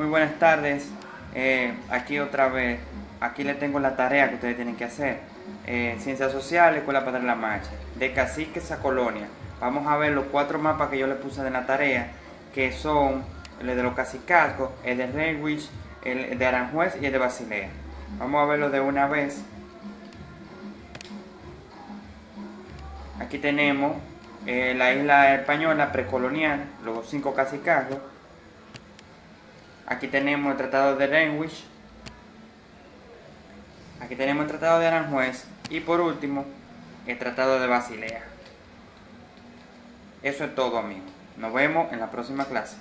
Muy buenas tardes. Eh, aquí otra vez. Aquí le tengo la tarea que ustedes tienen que hacer. Eh, Ciencias Sociales, Escuela Padre La Marcha. De Caciques a Colonia. Vamos a ver los cuatro mapas que yo le puse de la tarea, que son el de los Cacicascos, el de Renwich, el de Aranjuez y el de Basilea. Vamos a verlo de una vez. Aquí tenemos eh, la isla española precolonial, los cinco cacicazgos. Aquí tenemos el Tratado de Greenwich. Aquí tenemos el Tratado de Aranjuez. Y por último, el Tratado de Basilea. Eso es todo, amigos. Nos vemos en la próxima clase.